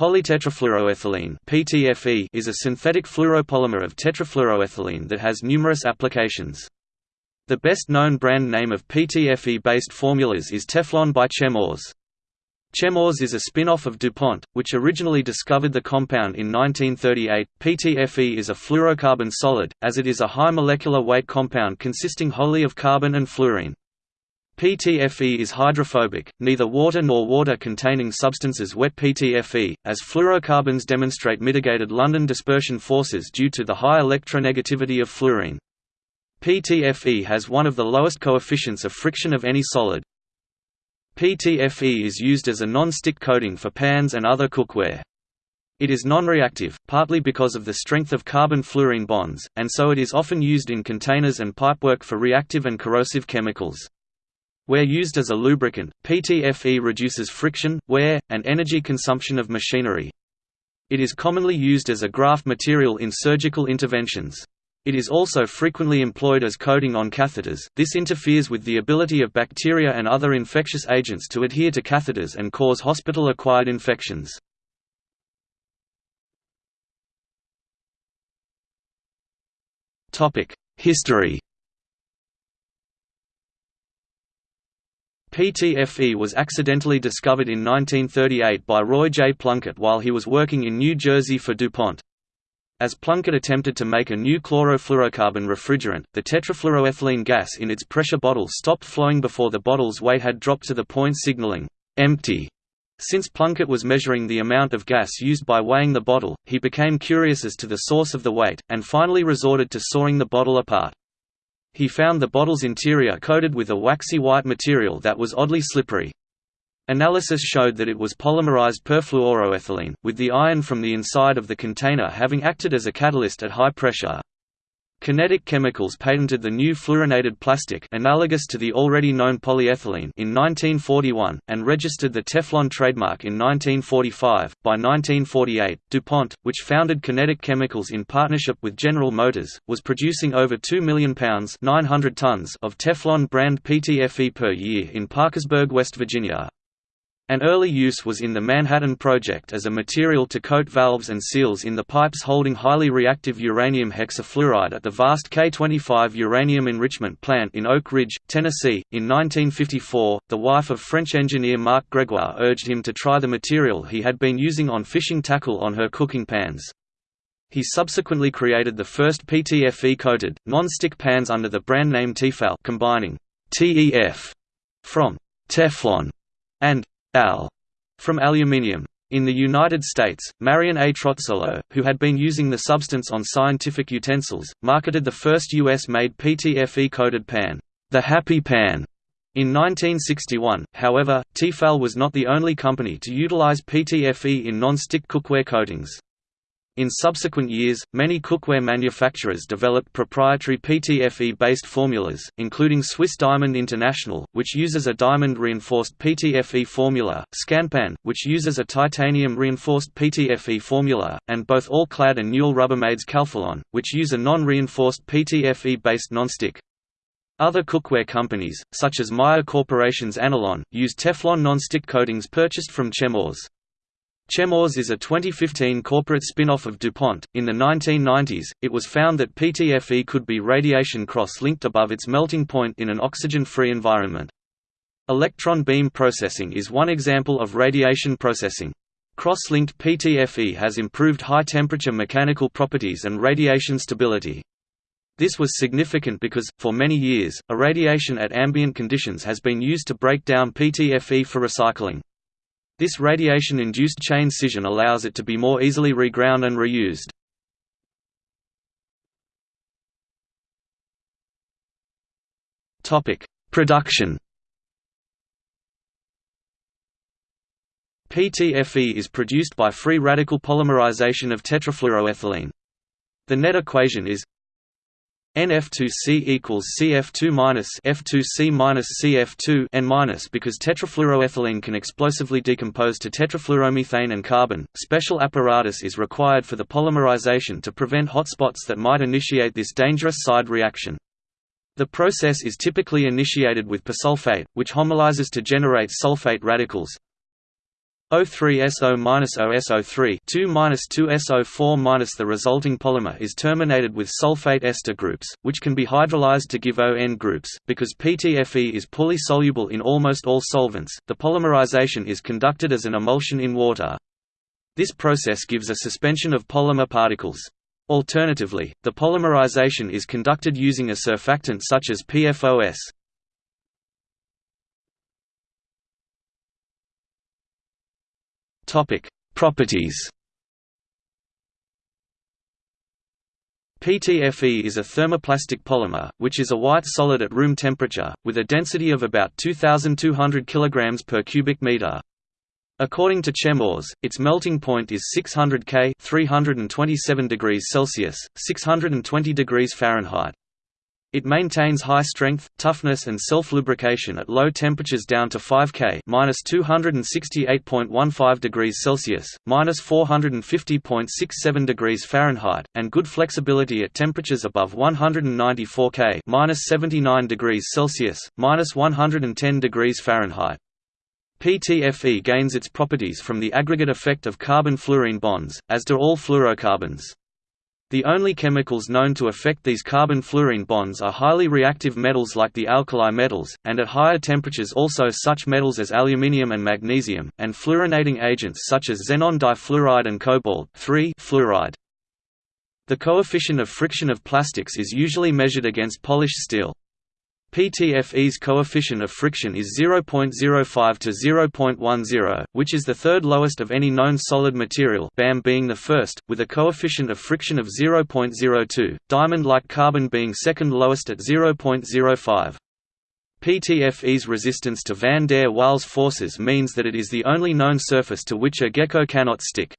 Polytetrafluoroethylene (PTFE) is a synthetic fluoropolymer of tetrafluoroethylene that has numerous applications. The best-known brand name of PTFE-based formulas is Teflon by Chemours. Chemours is a spin-off of DuPont, which originally discovered the compound in 1938. PTFE is a fluorocarbon solid, as it is a high molecular weight compound consisting wholly of carbon and fluorine. PTFE is hydrophobic, neither water nor water-containing substances wet PTFE, as fluorocarbons demonstrate mitigated London dispersion forces due to the high electronegativity of fluorine. PTFE has one of the lowest coefficients of friction of any solid. PTFE is used as a non-stick coating for pans and other cookware. It is non-reactive, partly because of the strength of carbon-fluorine bonds, and so it is often used in containers and pipework for reactive and corrosive chemicals. Where used as a lubricant, PTFE reduces friction, wear, and energy consumption of machinery. It is commonly used as a graft material in surgical interventions. It is also frequently employed as coating on catheters. This interferes with the ability of bacteria and other infectious agents to adhere to catheters and cause hospital-acquired infections. Topic: History PTFE was accidentally discovered in 1938 by Roy J. Plunkett while he was working in New Jersey for DuPont. As Plunkett attempted to make a new chlorofluorocarbon refrigerant, the tetrafluoroethylene gas in its pressure bottle stopped flowing before the bottle's weight had dropped to the point signaling, empty. Since Plunkett was measuring the amount of gas used by weighing the bottle, he became curious as to the source of the weight, and finally resorted to sawing the bottle apart. He found the bottle's interior coated with a waxy white material that was oddly slippery. Analysis showed that it was polymerized perfluoroethylene, with the iron from the inside of the container having acted as a catalyst at high pressure. Kinetic Chemicals patented the new fluorinated plastic analogous to the already known polyethylene in 1941, and registered the Teflon trademark in 1945. By 1948, DuPont, which founded Kinetic Chemicals in partnership with General Motors, was producing over 2 million pounds 900 tons of Teflon brand PTFE per year in Parkersburg, West Virginia. An early use was in the Manhattan Project as a material to coat valves and seals in the pipes holding highly reactive uranium hexafluoride at the vast K-25 uranium enrichment plant in Oak Ridge, Tennessee. In 1954, the wife of French engineer Marc Gregoire urged him to try the material he had been using on fishing tackle on her cooking pans. He subsequently created the first PTFE-coated, non-stick pans under the brand name Tefal combining TEF from Teflon and Al from aluminium. In the United States, Marion A. Trozzolo, who had been using the substance on scientific utensils, marketed the first U.S.-made PTFE-coated pan, the Happy Pan. In 1961, however, Tefal was not the only company to utilize PTFE in non-stick cookware coatings. In subsequent years, many cookware manufacturers developed proprietary PTFE-based formulas, including Swiss Diamond International, which uses a diamond-reinforced PTFE formula, Scanpan, which uses a titanium-reinforced PTFE formula, and both All-Clad and Newell Rubbermaid's Calphalon, which use a non-reinforced PTFE-based nonstick. Other cookware companies, such as Meyer Corporation's Anolon, use Teflon non-stick coatings purchased from Chemours. Chemours is a 2015 corporate spin-off of DuPont. In the 1990s, it was found that PTFE could be radiation cross-linked above its melting point in an oxygen-free environment. Electron beam processing is one example of radiation processing. Cross-linked PTFE has improved high-temperature mechanical properties and radiation stability. This was significant because, for many years, irradiation at ambient conditions has been used to break down PTFE for recycling. This radiation-induced chain scission allows it to be more easily reground and reused. Production PTFE is produced by free radical polymerization of tetrafluoroethylene. The net equation is NF2C equals CF2 minus F2C minus CF2 N minus because tetrafluoroethylene can explosively decompose to tetrafluoromethane and carbon. Special apparatus is required for the polymerization to prevent hotspots that might initiate this dangerous side reaction. The process is typically initiated with persulfate, which homolyzes to generate sulfate radicals. O3SO-OSO3 2-2SO4- The resulting polymer is terminated with sulfate ester groups, which can be hydrolyzed to give ON groups. Because PTFE is poorly soluble in almost all solvents, the polymerization is conducted as an emulsion in water. This process gives a suspension of polymer particles. Alternatively, the polymerization is conducted using a surfactant such as PFOS. Topic: Properties. PTFE is a thermoplastic polymer, which is a white solid at room temperature, with a density of about 2,200 kg per cubic meter. According to Chemours, its melting point is 600 K 327 degrees Celsius, 620 degrees Fahrenheit. It maintains high strength, toughness and self-lubrication at low temperatures down to 5 K (-268.15 degrees Celsius, (-450.67 degrees Fahrenheit), and good flexibility at temperatures above 194 K (-79 degrees Celsius, (-110 degrees Fahrenheit). PTFE gains its properties from the aggregate effect of carbon-fluorine bonds, as do all fluorocarbons. The only chemicals known to affect these carbon-fluorine bonds are highly reactive metals like the alkali metals, and at higher temperatures also such metals as aluminium and magnesium, and fluorinating agents such as xenon difluoride and cobalt fluoride. The coefficient of friction of plastics is usually measured against polished steel. PTFE's coefficient of friction is 0.05 to 0.10, which is the third lowest of any known solid material BAM being the first, with a coefficient of friction of 0.02, diamond-like carbon being second lowest at 0.05. PTFE's resistance to van der Waals forces means that it is the only known surface to which a gecko cannot stick.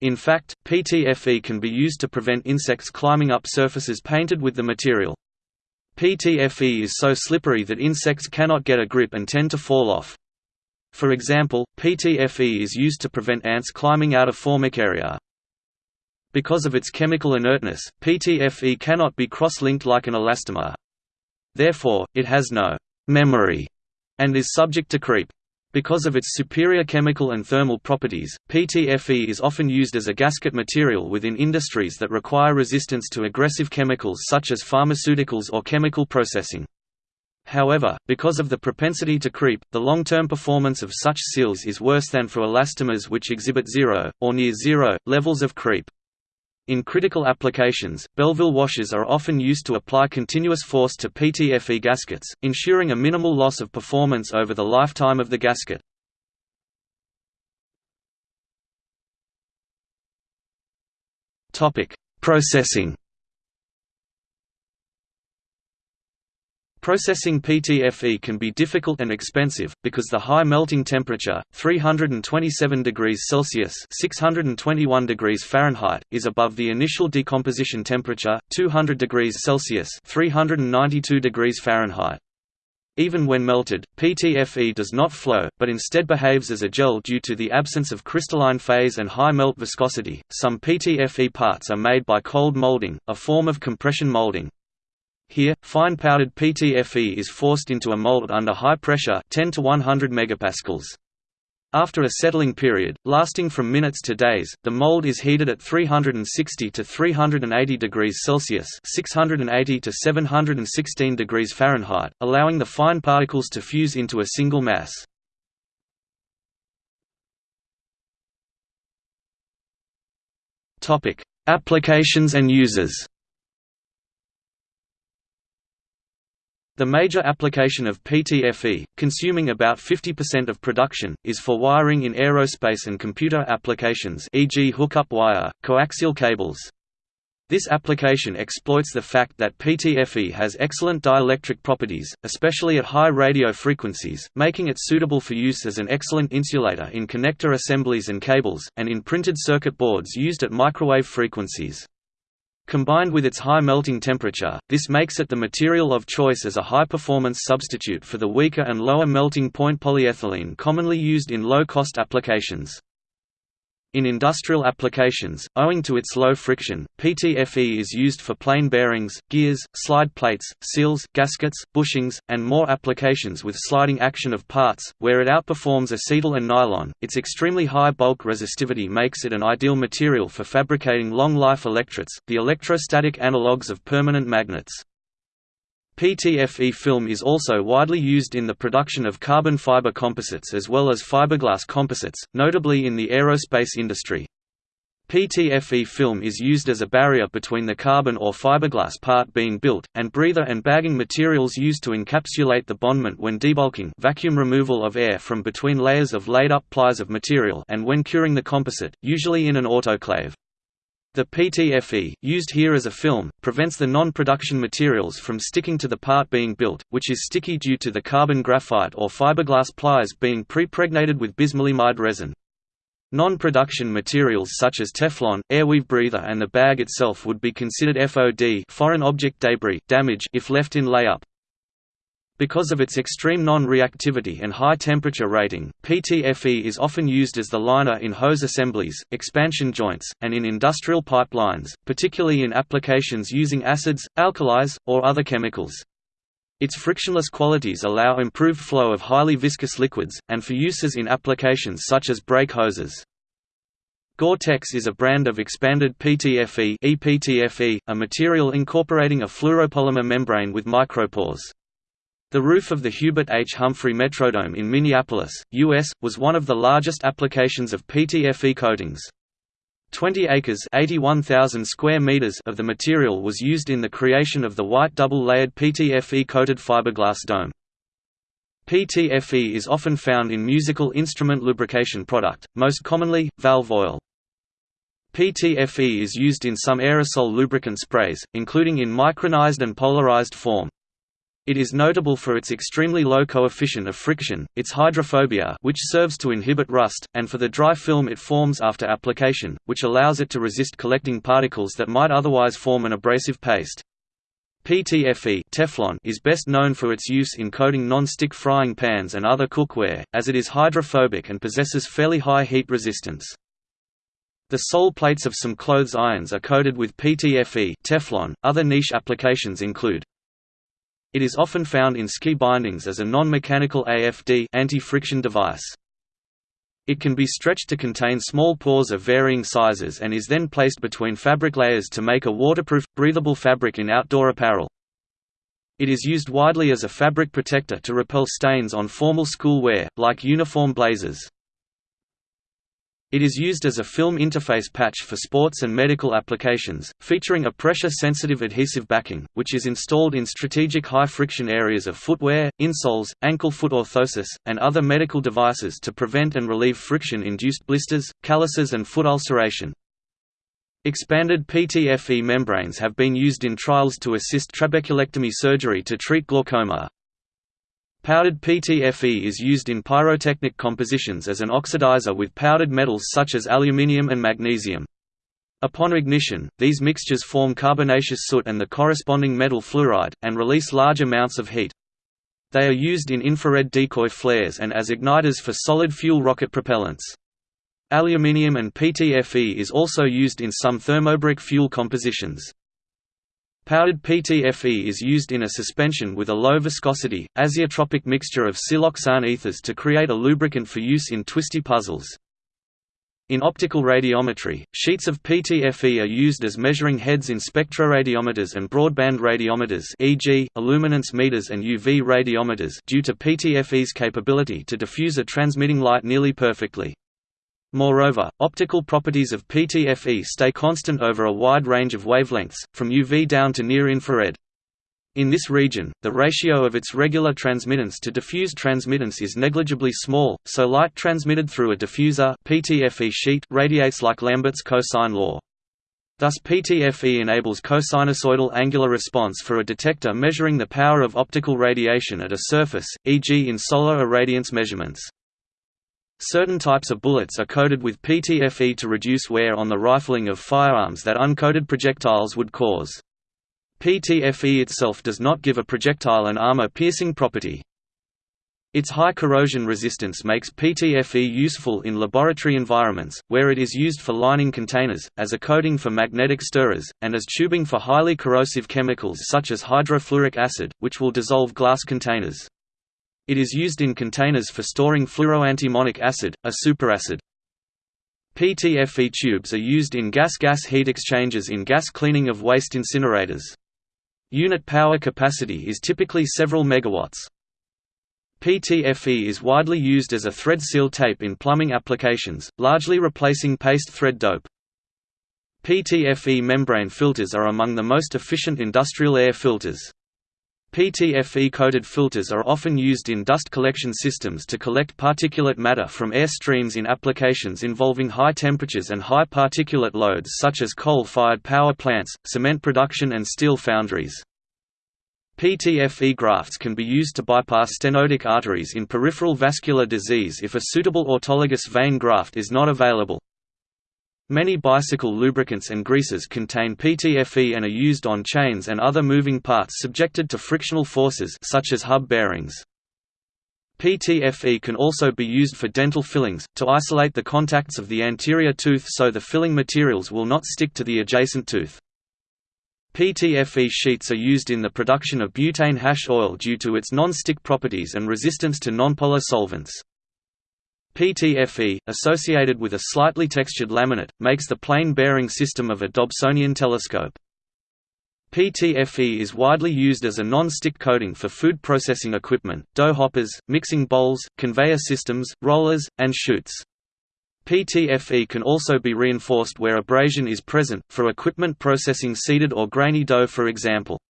In fact, PTFE can be used to prevent insects climbing up surfaces painted with the material. PTFE is so slippery that insects cannot get a grip and tend to fall off. For example, PTFE is used to prevent ants climbing out of formicaria. Because of its chemical inertness, PTFE cannot be cross-linked like an elastomer. Therefore, it has no «memory» and is subject to creep. Because of its superior chemical and thermal properties, PTFE is often used as a gasket material within industries that require resistance to aggressive chemicals such as pharmaceuticals or chemical processing. However, because of the propensity to creep, the long-term performance of such seals is worse than for elastomers which exhibit zero, or near zero, levels of creep. In critical applications, Belleville washers are often used to apply continuous force to PTFE gaskets, ensuring a minimal loss of performance over the lifetime of the gasket. Processing Processing PTFE can be difficult and expensive, because the high melting temperature, 327 degrees Celsius 621 degrees Fahrenheit, is above the initial decomposition temperature, 200 degrees Celsius 392 degrees Fahrenheit. Even when melted, PTFE does not flow, but instead behaves as a gel due to the absence of crystalline phase and high melt viscosity. Some PTFE parts are made by cold molding, a form of compression molding. Here, fine powdered PTFE is forced into a mold under high pressure 10 to 100 megapascals. After a settling period, lasting from minutes to days, the mold is heated at 360 to 380 degrees Celsius 680 to 716 degrees Fahrenheit, allowing the fine particles to fuse into a single mass. Applications and uses The major application of PTFE, consuming about 50% of production, is for wiring in aerospace and computer applications e.g. hookup wire, coaxial cables. This application exploits the fact that PTFE has excellent dielectric properties, especially at high radio frequencies, making it suitable for use as an excellent insulator in connector assemblies and cables, and in printed circuit boards used at microwave frequencies. Combined with its high melting temperature, this makes it the material of choice as a high-performance substitute for the weaker and lower melting point polyethylene commonly used in low-cost applications. In industrial applications, owing to its low friction, PTFE is used for plain bearings, gears, slide plates, seals, gaskets, bushings, and more applications with sliding action of parts, where it outperforms acetal and nylon. Its extremely high bulk resistivity makes it an ideal material for fabricating long-life electrets, the electrostatic analogues of permanent magnets. PTFE film is also widely used in the production of carbon fiber composites as well as fiberglass composites, notably in the aerospace industry. PTFE film is used as a barrier between the carbon or fiberglass part being built, and breather and bagging materials used to encapsulate the bondment when debulking vacuum removal of air from between layers of laid-up plies of material and when curing the composite, usually in an autoclave. The PTFE, used here as a film, prevents the non-production materials from sticking to the part being built, which is sticky due to the carbon graphite or fiberglass plies being pre-pregnated with bismaleimide resin. Non-production materials such as Teflon, airweave breather and the bag itself would be considered FOD foreign object debris damage if left in layup. Because of its extreme non-reactivity and high temperature rating, PTFE is often used as the liner in hose assemblies, expansion joints, and in industrial pipelines, particularly in applications using acids, alkalis, or other chemicals. Its frictionless qualities allow improved flow of highly viscous liquids, and for uses in applications such as brake hoses. Gore-Tex is a brand of expanded PTFE, EPTFE a material incorporating a fluoropolymer membrane with micropores. The roof of the Hubert H. Humphrey Metrodome in Minneapolis, U.S., was one of the largest applications of PTFE coatings. 20 acres square meters of the material was used in the creation of the white double-layered PTFE-coated fiberglass dome. PTFE is often found in musical instrument lubrication product, most commonly, valve oil. PTFE is used in some aerosol lubricant sprays, including in micronized and polarized form. It is notable for its extremely low coefficient of friction, its hydrophobia which serves to inhibit rust, and for the dry film it forms after application, which allows it to resist collecting particles that might otherwise form an abrasive paste. PTFE Teflon is best known for its use in coating non-stick frying pans and other cookware, as it is hydrophobic and possesses fairly high heat resistance. The sole plates of some clothes irons are coated with PTFE Teflon. Other niche applications include it is often found in ski bindings as a non-mechanical AFD anti-friction device. It can be stretched to contain small pores of varying sizes and is then placed between fabric layers to make a waterproof, breathable fabric in outdoor apparel. It is used widely as a fabric protector to repel stains on formal school wear, like uniform blazers. It is used as a film interface patch for sports and medical applications, featuring a pressure-sensitive adhesive backing, which is installed in strategic high-friction areas of footwear, insoles, ankle foot orthosis, and other medical devices to prevent and relieve friction-induced blisters, calluses and foot ulceration. Expanded PTFE membranes have been used in trials to assist trabeculectomy surgery to treat glaucoma. Powdered PTFE is used in pyrotechnic compositions as an oxidizer with powdered metals such as aluminium and magnesium. Upon ignition, these mixtures form carbonaceous soot and the corresponding metal fluoride, and release large amounts of heat. They are used in infrared decoy flares and as igniters for solid fuel rocket propellants. Aluminium and PTFE is also used in some thermobaric fuel compositions. Powdered PTFE is used in a suspension with a low viscosity, azeotropic mixture of siloxane ethers to create a lubricant for use in twisty puzzles. In optical radiometry, sheets of PTFE are used as measuring heads in spectroradiometers and broadband radiometers e.g., illuminance meters and UV radiometers due to PTFE's capability to diffuse a transmitting light nearly perfectly. Moreover, optical properties of PTFE stay constant over a wide range of wavelengths, from UV down to near-infrared. In this region, the ratio of its regular transmittance to diffuse transmittance is negligibly small, so light transmitted through a diffuser PTFE sheet radiates like Lambert's cosine law. Thus PTFE enables cosinusoidal angular response for a detector measuring the power of optical radiation at a surface, e.g. in solar irradiance measurements. Certain types of bullets are coated with PTFE to reduce wear on the rifling of firearms that uncoated projectiles would cause. PTFE itself does not give a projectile an armor-piercing property. Its high corrosion resistance makes PTFE useful in laboratory environments, where it is used for lining containers, as a coating for magnetic stirrers, and as tubing for highly corrosive chemicals such as hydrofluoric acid, which will dissolve glass containers. It is used in containers for storing fluoroantimonic acid, a superacid. PTFE tubes are used in gas-gas heat exchangers in gas cleaning of waste incinerators. Unit power capacity is typically several megawatts. PTFE is widely used as a thread seal tape in plumbing applications, largely replacing paste thread dope. PTFE membrane filters are among the most efficient industrial air filters. PTFE-coated filters are often used in dust collection systems to collect particulate matter from air streams in applications involving high temperatures and high particulate loads such as coal-fired power plants, cement production and steel foundries. PTFE grafts can be used to bypass stenotic arteries in peripheral vascular disease if a suitable autologous vein graft is not available. Many bicycle lubricants and greases contain PTFE and are used on chains and other moving parts subjected to frictional forces such as hub bearings. PTFE can also be used for dental fillings, to isolate the contacts of the anterior tooth so the filling materials will not stick to the adjacent tooth. PTFE sheets are used in the production of butane hash oil due to its non-stick properties and resistance to nonpolar solvents. PTFE, associated with a slightly textured laminate, makes the plane bearing system of a Dobsonian telescope. PTFE is widely used as a non-stick coating for food processing equipment, dough hoppers, mixing bowls, conveyor systems, rollers, and chutes. PTFE can also be reinforced where abrasion is present, for equipment processing seeded or grainy dough for example.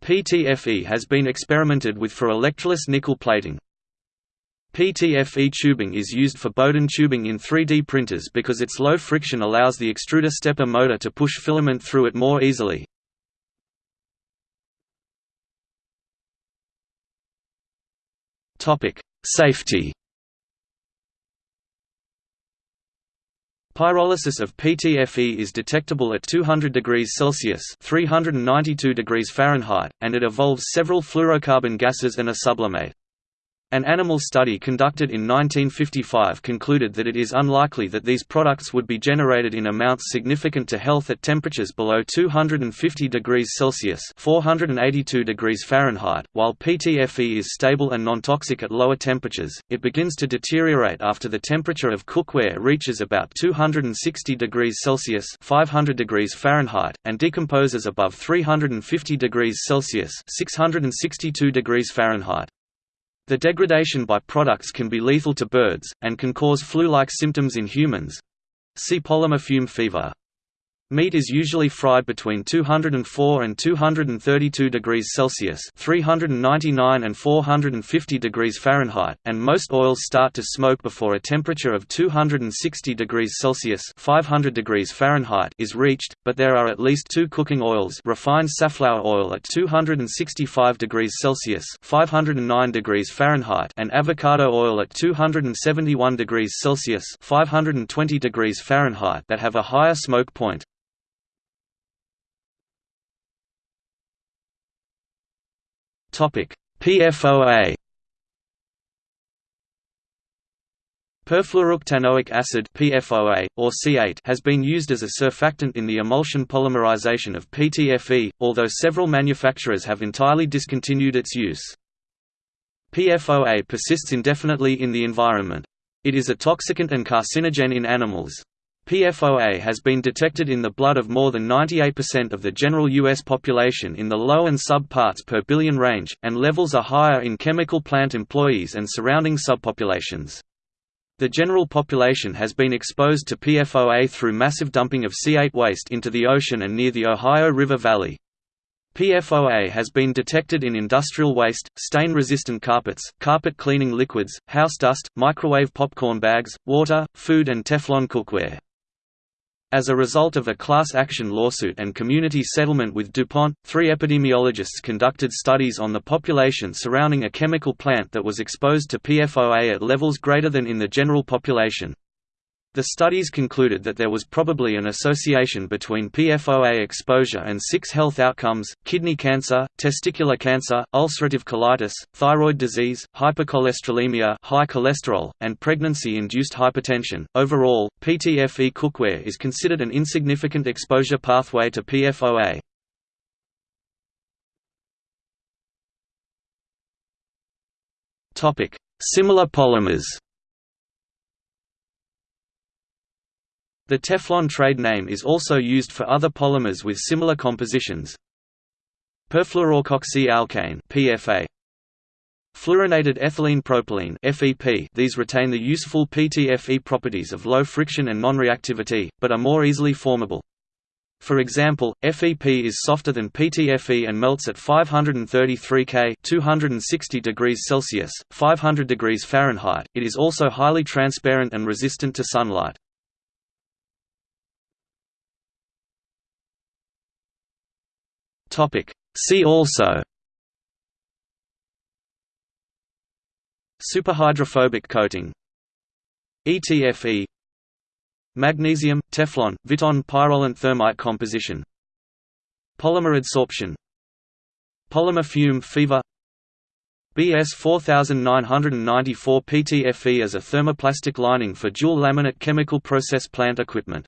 PTFE has been experimented with for electroless nickel plating. PTFE tubing is used for Bowden tubing in 3D printers because its low friction allows the extruder stepper motor to push filament through it more easily. Safety Pyrolysis of PTFE is detectable at 200 degrees Celsius (392 degrees Fahrenheit), and it evolves several fluorocarbon gases and a sublimate. An animal study conducted in 1955 concluded that it is unlikely that these products would be generated in amounts significant to health at temperatures below 250 degrees Celsius (482 degrees Fahrenheit). While PTFE is stable and non-toxic at lower temperatures, it begins to deteriorate after the temperature of cookware reaches about 260 degrees Celsius (500 degrees Fahrenheit) and decomposes above 350 degrees Celsius (662 degrees Fahrenheit). The degradation by products can be lethal to birds, and can cause flu-like symptoms in humans. See polymer fume fever. Meat is usually fried between 204 and 232 degrees Celsius (399 and 450 degrees Fahrenheit), and most oils start to smoke before a temperature of 260 degrees Celsius (500 degrees Fahrenheit) is reached. But there are at least two cooking oils: refined safflower oil at 265 degrees Celsius (509 degrees Fahrenheit) and avocado oil at 271 degrees Celsius (520 degrees Fahrenheit) that have a higher smoke point. PFOA. Perfluorooctanoic acid (PFOA) or C8 has been used as a surfactant in the emulsion polymerization of PTFE, although several manufacturers have entirely discontinued its use. PFOA persists indefinitely in the environment. It is a toxicant and carcinogen in animals. PFOA has been detected in the blood of more than 98% of the general U.S. population in the low and sub parts per billion range, and levels are higher in chemical plant employees and surrounding subpopulations. The general population has been exposed to PFOA through massive dumping of C8 waste into the ocean and near the Ohio River Valley. PFOA has been detected in industrial waste, stain-resistant carpets, carpet cleaning liquids, house dust, microwave popcorn bags, water, food and Teflon cookware. As a result of a class action lawsuit and community settlement with DuPont, three epidemiologists conducted studies on the population surrounding a chemical plant that was exposed to PFOA at levels greater than in the general population. The studies concluded that there was probably an association between PFOA exposure and six health outcomes, kidney cancer, testicular cancer, ulcerative colitis, thyroid disease, hypercholesterolemia high cholesterol, and pregnancy-induced hypertension. Overall, PTFE cookware is considered an insignificant exposure pathway to PFOA. Similar polymers The Teflon trade name is also used for other polymers with similar compositions. Perfluoroalkoxy-alkane (PFA). Fluorinated ethylene propylene (FEP). These retain the useful PTFE properties of low friction and non-reactivity, but are more easily formable. For example, FEP is softer than PTFE and melts at 533 K (260 degrees Celsius, 500 degrees Fahrenheit). It is also highly transparent and resistant to sunlight. Topic. See also. Superhydrophobic coating. ETFE Magnesium, Teflon, Viton pyrolant thermite composition. Polymer adsorption. Polymer fume fever. BS 4994 PTFE as a thermoplastic lining for dual laminate chemical process plant equipment